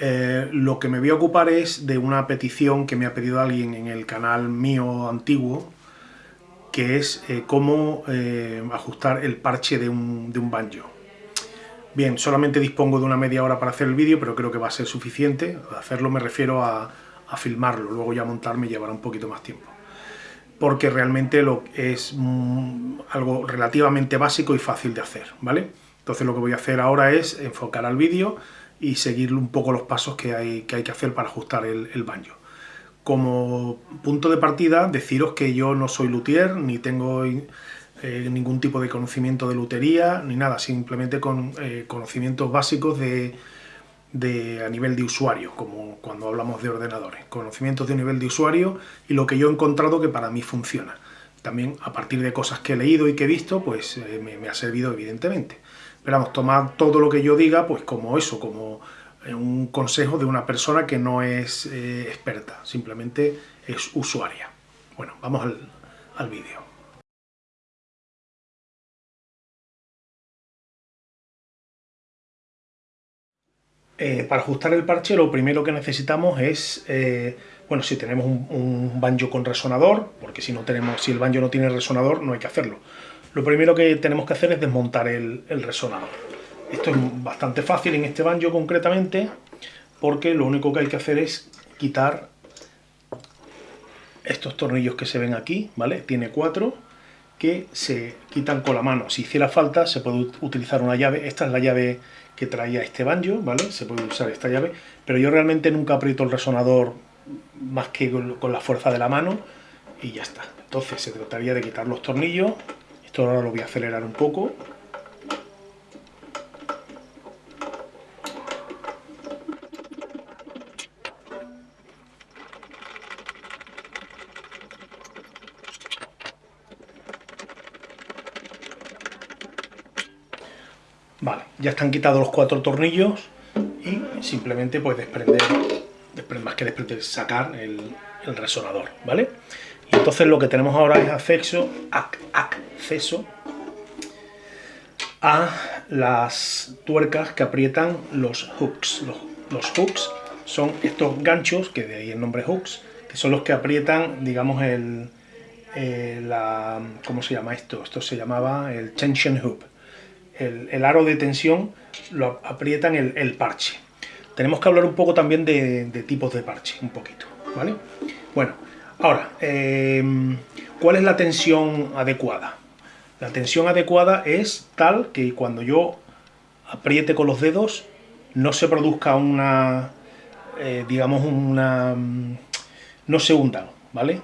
Eh, lo que me voy a ocupar es de una petición que me ha pedido alguien en el canal mío antiguo, que es eh, cómo eh, ajustar el parche de un, banjo. Bien, solamente dispongo de una media hora para hacer el vídeo, pero creo que va a ser suficiente. hacerlo me refiero a, a filmarlo, luego ya montarme llevará un poquito más tiempo. Porque realmente lo es mm, algo relativamente básico y fácil de hacer, ¿vale? Entonces lo que voy a hacer ahora es enfocar al vídeo y seguir un poco los pasos que hay que, hay que hacer para ajustar el, el banjo. Como punto de partida, deciros que yo no soy luthier, ni tengo eh, ningún tipo de conocimiento de lutería, ni nada, simplemente con eh, conocimientos básicos de, a nivel de usuario, como cuando hablamos de ordenadores. Conocimientos de nivel de usuario y lo que yo he encontrado que para mí funciona. También a partir de cosas que he leído y que he visto, pues eh, me ha servido evidentemente. Pero vamos, todo lo que yo diga, pues como eso, como eh, un consejo de una persona que no es eh, experta, simplemente es usuaria. Bueno, vamos al, al vídeo. Eh, para ajustar el parche lo primero que necesitamos es, bueno, si tenemos un, un, banjo con resonador, porque si no tenemos, si el banjo no tiene resonador no hay que hacerlo. Lo primero que tenemos que hacer es desmontar el, resonador. Esto es bastante fácil en este banjo concretamente, porque lo único que hay que hacer es quitar estos tornillos que se ven aquí, ¿vale? Tiene cuatro que se quitan con la mano. Si hiciera falta se puede utilizar una llave, esta es la llave que traía este banjo, ¿vale? Se puede usar esta llave, pero yo realmente nunca aprieto el resonador más que con la fuerza de la mano y ya está. Entonces se trataría de quitar los tornillos, esto ahora lo voy a acelerar un poco, Vale, ya están quitados los cuatro tornillos y simplemente pues desprender, más que desprender, sacar el, resonador, ¿vale? Y entonces lo que tenemos ahora es acceso, a las tuercas que aprietan los hooks. Los, hooks son estos ganchos, que de ahí el nombre hooks, que son los que aprietan, digamos, el, eh, la, ¿cómo se llama esto? Esto se llamaba el tension hoop el, aro de tensión lo aprietan el, el, parche. Tenemos que hablar un poco también de, tipos de parche, un poquito, ¿vale? Bueno, ahora, eh, ¿cuál es la tensión adecuada? La tensión adecuada es tal que cuando yo apriete con los dedos no se produzca una, eh, digamos, una... no se hundan, ¿vale?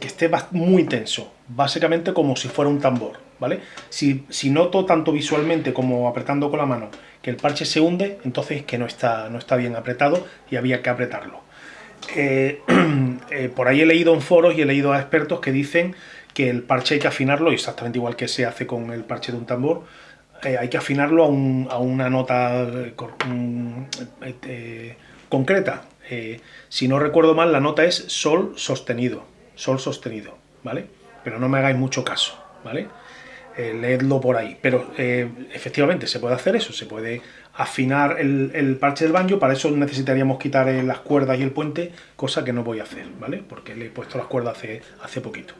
que esté muy tenso, básicamente como si fuera un tambor, ¿vale? Si, si, noto tanto visualmente como apretando con la mano que el parche se hunde, entonces es que no está, no está bien apretado y había que apretarlo. Eh, eh, por ahí he leído en foros y he leído a expertos que dicen que el parche hay que afinarlo, exactamente igual que se hace con el parche de un tambor, eh, hay que afinarlo a, un, a una nota eh, concreta, eh, si no recuerdo mal, la nota es sol sostenido, sol sostenido, ¿vale? Pero no me hagáis mucho caso, ¿vale? Leedlo por ahí. Pero efectivamente se puede hacer eso, se puede afinar el, el, parche del banjo, para eso necesitaríamos quitar las cuerdas y el puente, cosa que no voy a hacer, ¿vale? Porque le he puesto las cuerdas hace, hace poquito.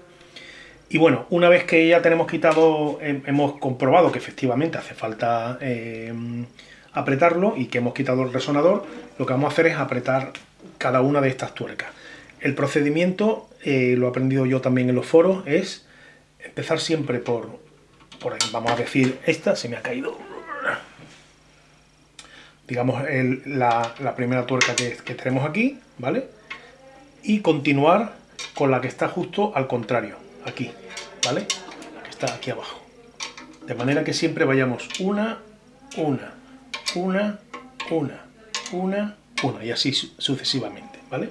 Y bueno, una vez que ya tenemos quitado, hemos comprobado que efectivamente hace falta eh, apretarlo y que hemos quitado el resonador, lo que vamos a hacer es apretar cada una de estas tuercas. El procedimiento, eh, lo he aprendido yo también en los foros, es empezar siempre por, por vamos a decir esta, se me ha caído, digamos la, primera tuerca que, que tenemos aquí, ¿vale? Y continuar con la que está justo al contrario, aquí, ¿vale? Que está aquí abajo. De manera que siempre vayamos una, una, una, una, una, una, y así sucesivamente, ¿vale?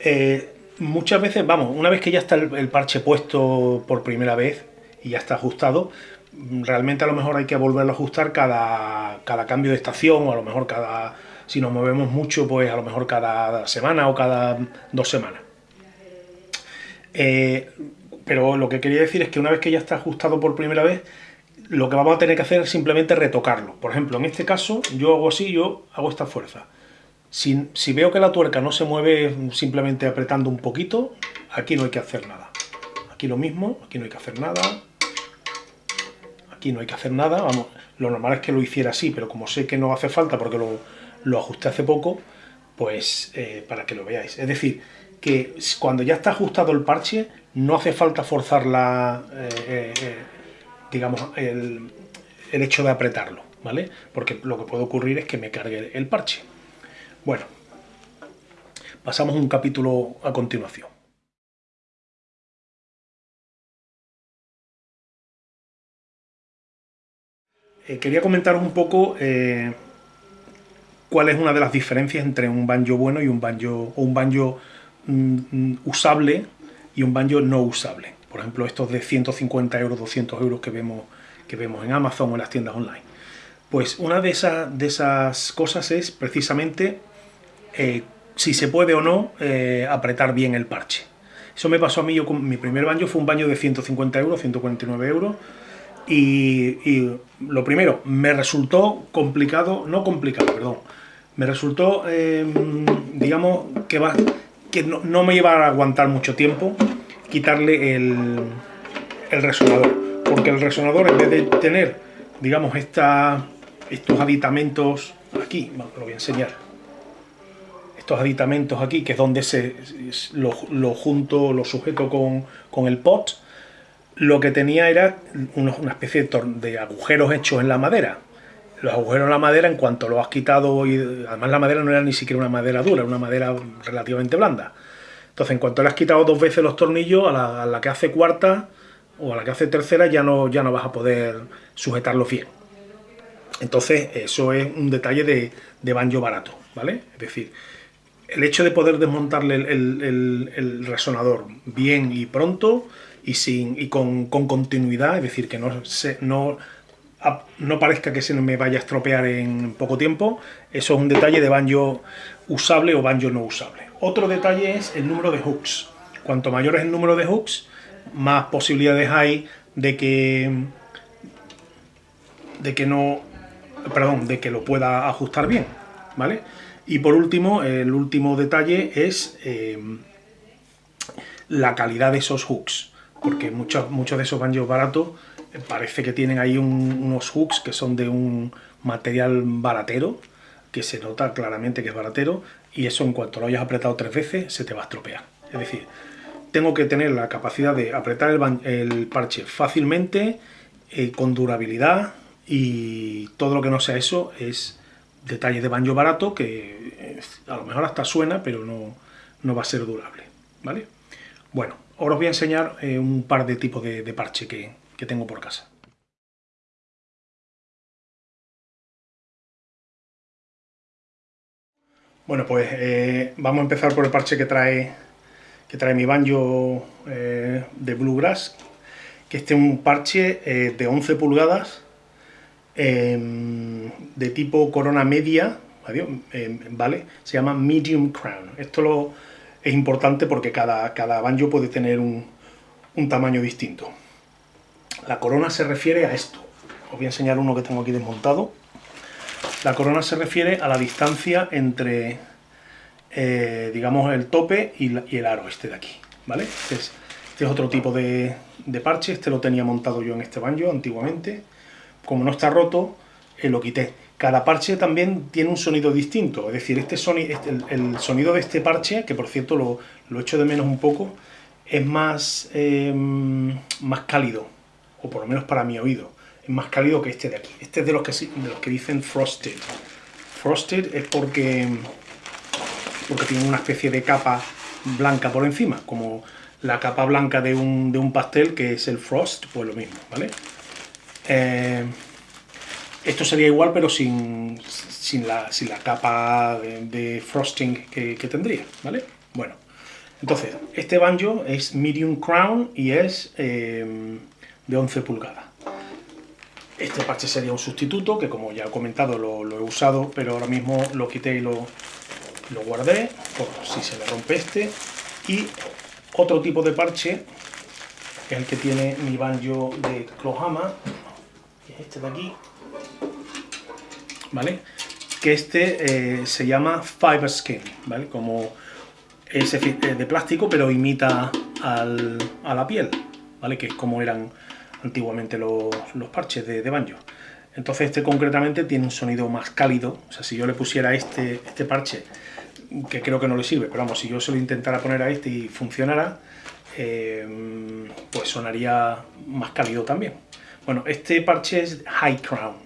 Eh, muchas veces, vamos, una vez que ya está el, el, parche puesto por primera vez y ya está ajustado, realmente a lo mejor hay que volverlo a ajustar cada, cada cambio de estación o a lo mejor cada, si nos movemos mucho, pues a lo mejor cada semana o cada dos semanas. Eh, pero lo que quería decir es que una vez que ya está ajustado por primera vez, lo que vamos a tener que hacer es simplemente retocarlo. Por ejemplo, en este caso, yo hago así, yo hago esta fuerza. Si, veo que la tuerca no se mueve simplemente apretando un poquito, aquí no hay que hacer nada. Aquí lo mismo, aquí no hay que hacer nada. Aquí no hay que hacer nada, vamos, lo normal es que lo hiciera así, pero como sé que no hace falta porque lo, lo ajusté hace poco, pues eh, para que lo veáis. Es decir, que cuando ya está ajustado el parche, no hace falta forzar la, eh, eh, digamos, el, el, hecho de apretarlo, ¿vale? Porque lo que puede ocurrir es que me cargue el parche. Bueno, pasamos un capítulo a continuación. quería comentaros un poco cuál es una de las diferencias entre un banjo bueno y un banjo, o un banjo usable y un banjo no usable. Por ejemplo, estos de 150 euros, 200 euros que vemos, que vemos en Amazon o en las tiendas online. Pues una de, esas, de esas cosas es precisamente eh, si se puede o no eh, apretar bien el parche. Eso me pasó a mí, yo con mi primer banjo fue un baño de 150 euros, 149 euros, y, y, lo primero, me resultó complicado, no complicado, perdón, me resultó, em, digamos, que, va, que no, me iba a aguantar mucho tiempo quitarle el, resonador. Porque el resonador, en vez de tener, digamos, estos aditamentos aquí, lo voy a enseñar, estos aditamentos aquí, que es donde se lo, junto, lo sujeto con, con, el pot, lo que tenía era una especie de agujeros hechos en la madera los agujeros en la madera, en cuanto lo has quitado, y además la madera no era ni siquiera una madera dura, era una madera relativamente blanda. Entonces, en cuanto le has quitado dos veces los tornillos, a la, que hace cuarta o a la que hace tercera ya no, ya no vas a poder sujetarlo bien. Entonces, eso es un detalle de, de banjo barato, ¿vale? Es decir, el hecho de poder desmontarle el, resonador bien y pronto y, sin, y con, con continuidad, es decir, que no, se, no no parezca que se me vaya a estropear en poco tiempo, eso es un detalle de banjo usable o banjo no usable. Otro detalle es el número de hooks. Cuanto mayor es el número de hooks, más posibilidades hay de que de que no perdón, de que lo pueda ajustar bien, ¿vale? Y por último, el último detalle es eh, la calidad de esos hooks, porque muchos, muchos de esos banjos baratos parece que tienen ahí unos hooks que son de un material baratero, que se nota claramente que es baratero, y eso en cuanto lo hayas apretado tres veces se te va a estropear. Es decir, tengo que tener la capacidad de apretar el, parche fácilmente, eh, con durabilidad, y todo lo que no sea eso es detalle de banjo barato que a lo mejor hasta suena, pero no, no va a ser durable. ¿vale? Bueno, ahora os voy a enseñar eh, un par de tipos de parche que, que tengo por casa. Bueno, pues eh, vamos a empezar por el parche que trae, que trae mi banjo eh, de Bluegrass, que este es un parche eh, de 11 pulgadas, em, de tipo corona media, em, ¿vale? Se llama Medium Crown. Esto lo, es importante porque cada, cada banjo puede tener un, un tamaño distinto. La corona se refiere a esto. Os voy a enseñar uno que tengo aquí desmontado. La corona se refiere a la distancia entre, eh, digamos, el tope y, el aro este de aquí, ¿vale? Este es, este otro tipo de, parche, este lo tenía montado yo en este banjo antiguamente. Como no está roto, eh, lo quité. Cada parche también tiene un sonido distinto, es decir, este sonido, este, el, sonido de este parche, que por cierto lo, lo echo de menos un poco, es más, eh, más cálido, o por lo menos para mi oído, es más cálido que este de aquí. Este es de los que, de los que dicen frosted. Frosted es porque, porque tiene una especie de capa blanca por encima, como la capa blanca de un, de un pastel que es el frost, pues lo mismo, ¿vale? Eh, esto sería igual pero sin, sin, la, sin la, capa de, frosting que, tendría, ¿vale? Bueno, entonces, este banjo es medium crown y es... Eh, de 11 pulgadas. Este parche sería un sustituto, que como ya he comentado lo, he usado, pero ahora mismo lo quité y lo, lo guardé, por si se le rompe este. Y otro tipo de parche, es el que tiene mi banjo de Clohama, que es este de aquí, ¿vale? que este eh, se llama Fiber Skin, ¿vale? Como es eh, de plástico, pero imita a la piel, ¿vale? Que es como eran antiguamente los, parches de, de, banjo. Entonces este concretamente tiene un sonido más cálido, o sea, si yo le pusiera este, este parche, que creo que no le sirve, pero vamos, si yo se lo intentara poner a este y funcionara, eh, pues sonaría más cálido también. Bueno, este parche es High Crown,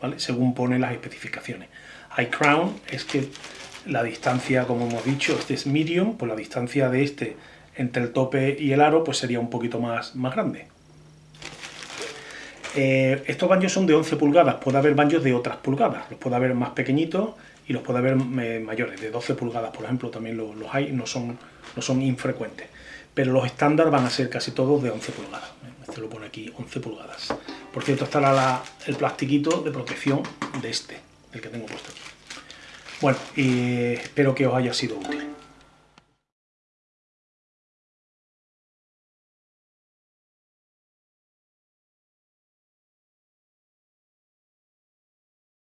¿vale? Según pone las especificaciones. High Crown es que la distancia, como hemos dicho, este es medium, pues la distancia de este entre el tope y el aro pues sería un poquito más, más grande. Eh, estos baños son de 11 pulgadas, puede haber baños de otras pulgadas, los puede haber más pequeñitos y los puede haber eh, mayores, de 12 pulgadas por ejemplo también los, hay, no son, no son infrecuentes. Pero los estándar van a ser casi todos de 11 pulgadas, este lo pone aquí, 11 pulgadas. Por cierto, estará el plastiquito de protección de este, el que tengo puesto aquí. Bueno, espero que os haya sido útil.